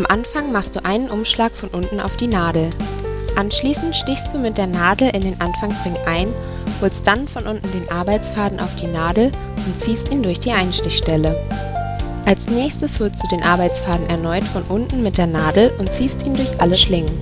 Am Anfang machst du einen Umschlag von unten auf die Nadel. Anschließend stichst du mit der Nadel in den Anfangsring ein, holst dann von unten den Arbeitsfaden auf die Nadel und ziehst ihn durch die Einstichstelle. Als nächstes holst du den Arbeitsfaden erneut von unten mit der Nadel und ziehst ihn durch alle Schlingen